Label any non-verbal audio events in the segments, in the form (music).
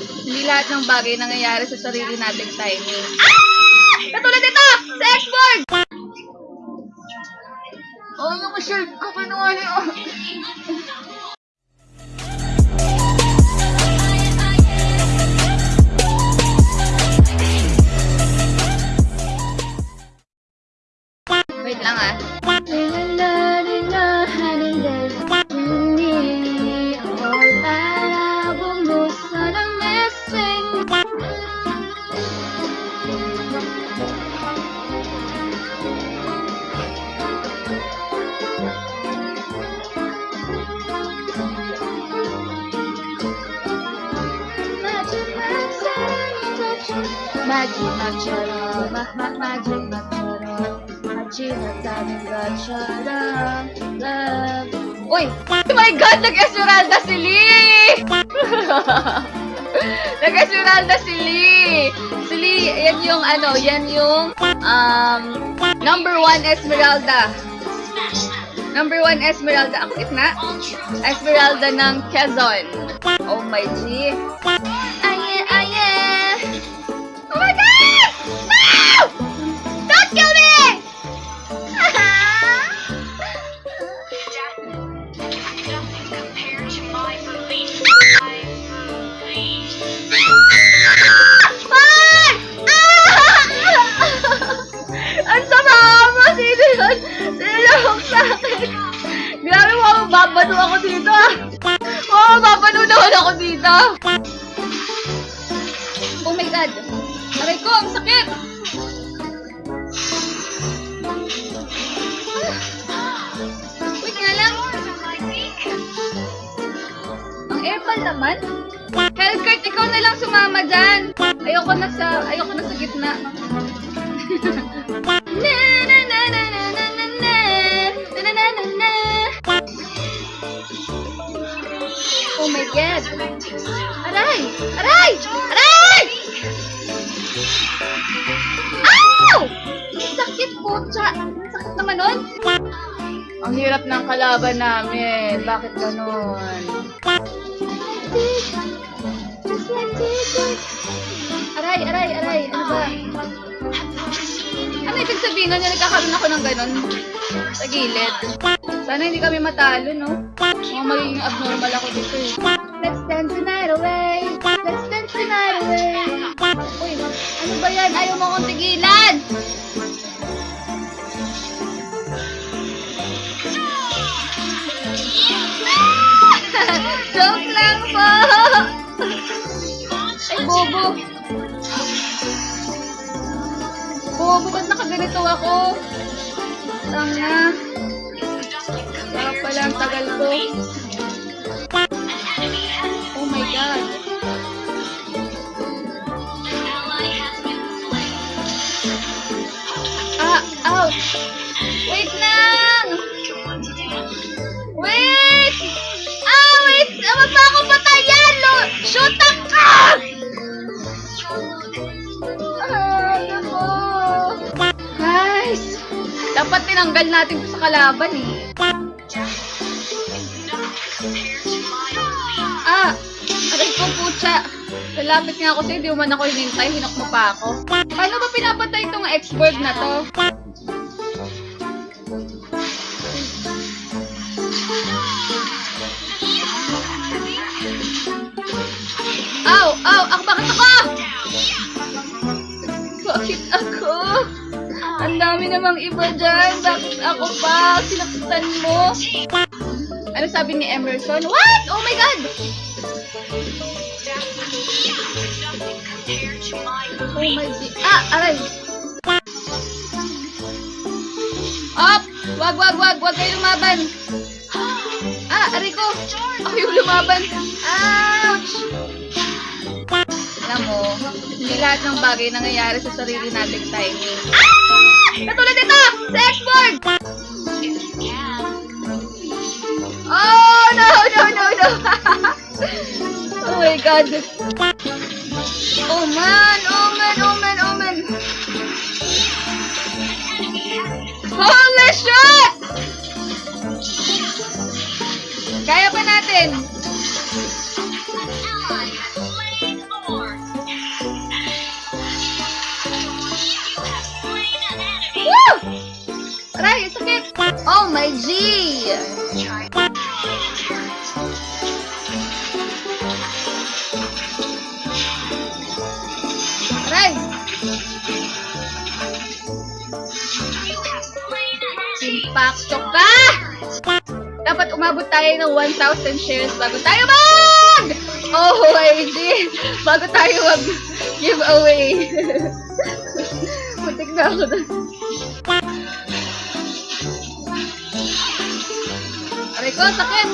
Hindi lahat ng bagay nangyayari sa sarili nating timing. Ah! Katulad ito! Sa X-Board! Oh, yung shirt ko, panuwali oh. Wait lang ah. Magic Macharam, Magic Macharam, Magic Macharam, Love. Uy! Oh my God! nagesmeralda si Lee! (laughs) nagesmeralda si Lee! Si Lee, yan yung ano, yan yung um, number one Esmeralda. Number 1, Esmeralda. Ang kulit na. Esmeralda ng Quezon. Oh my G. Ayan. Ako dito. Oh my God. Aray ko, ang sakit. Wait nga lang. Ang airpal naman. Hellcurt, ikaw na lang sumama dyan. Ayoko na sa, ayoko na sa gitna. (laughs) God. Aray! Aray! Aray! Ow! Sakit po, tsa. Sakit naman nun. Ang hirap ng kalaban namin. Bakit ganun? Aray, aray, aray. Ano ba? Ano ibig sabihin nun? Nagkakaroon ako ng ganun? Sa gilid. Sana hindi kami matalo, no? Mukhang magiging abnormal ako dito eh. Let's dance the night away. Let's dance the night away. Uy, ano ba yan? Ayaw mo akong tigilan! (laughs) Joke lang po! Ay, bobo! Bobo, ba't nakaganito ako? Tanga. Sarap pala ang tagal ko. Oh my God. Ah, ouch! Wait lang! Wait! Ah, wait! Ah, wag pa ako patayan! Lo! Shoot up! Ah! Dapat tinanggal natin sa kalaban eh. Lalapit nga ako sa'yo, di man ako hinintay, hinok mo pa ako. Paano ba pinapatay itong X-Bird na to? Aw! Aw! Ako bakit ako? Bakit ako? Ang dami namang iba dyan. Bakit ako pa? Sinaktan mo? Ano sabi ni Emerson? What? Oh my God! Oh my God. Ah! Aray! Up! Wag, wag, wag! Wag kayo lumaban! Ah! Aray ko! Ako yung lumaban! Ouch! Alam mo, hindi lahat ng bagay nangyayari sa sarili nating timing. Ah! Katulad ito! Sa X-Board! Oh, no, no, no, no! (laughs) oh my God! Oh man, oh man, oh man, oh man! Holy shit! Umabot tayo ng 1,000 shares bago tayo mag... Oh, OMG! Bago tayo mag giveaway. Muntik na ako na. Aray ko, sakit!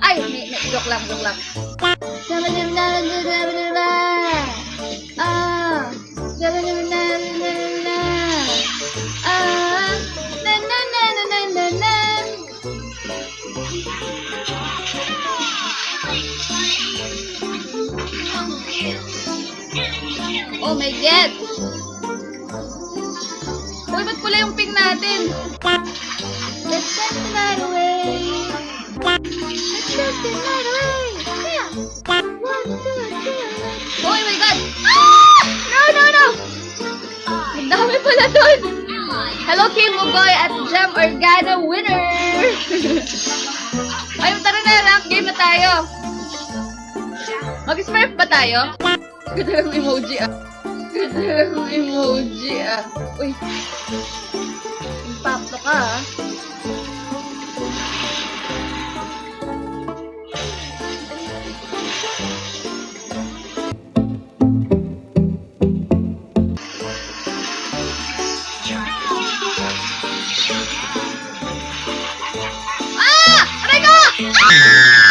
ai mẹ mẹ độc lòng độc lòng Oh my God! Uy, ba't pula yung ping natin? Let's set the night away. Hello, Kim Ugoy at Jam Organa winner! (laughs) Ay, tara na, rank game na tayo. Mag-smurf ba tayo? Ganda ng emoji ah. Ganda ng emoji ah. Uy. Impacto ka ah. Ah! Ah!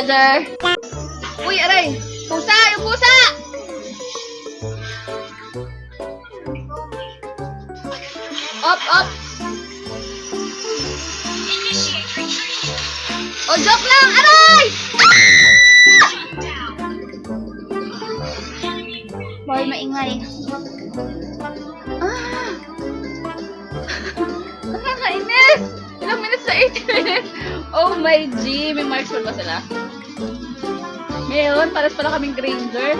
Father! Uy, aray! Pusa! Yung pusa! Up, up! O, joke lang! Aray! Ah! Boy, maingay. Ah! (laughs) Nakakainis! Minutes na 80 minutes? Oh my G! May marksman ba sila? Ngayon, pares pala kaming Granger.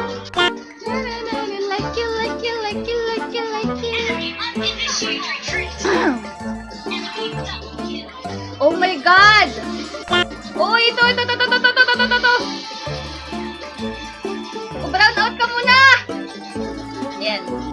Oh my God! Oh, ito, ito, ito, ito, ito, ito, ito, ito. Oh, brown out ka muna! Yan.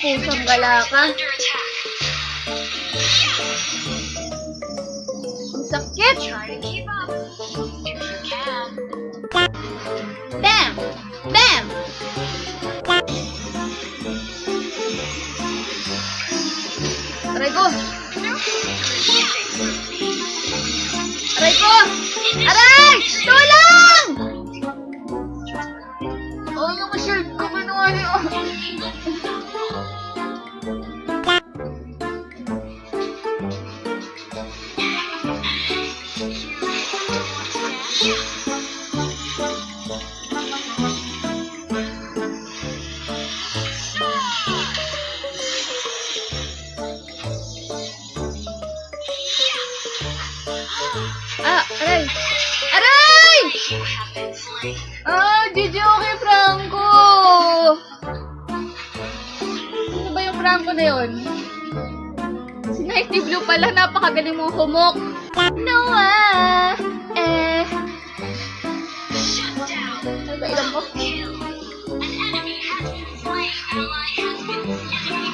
Pusang gala ka. Ang sakit! Bam! Bam! Aray ko! Aray ko! Aray! Tulong! Oh, yung shield ko kinuha (laughs) niyo. na yun. Si Nighty Blue pala, napakagaling mong humok. Noah! Eh... Shut down! Nagailan mo?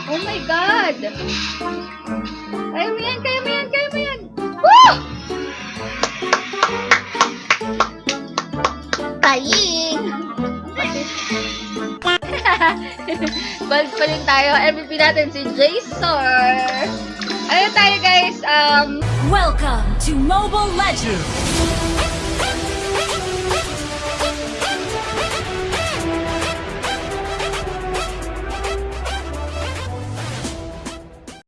Oh my God! Kaya mo yan, kaya mo yan, kaya mo yan! Woo! Kaya! (laughs) Gold pa rin tayo. MVP natin si Jason. Ano tayo guys? Um, Welcome to Mobile Legends!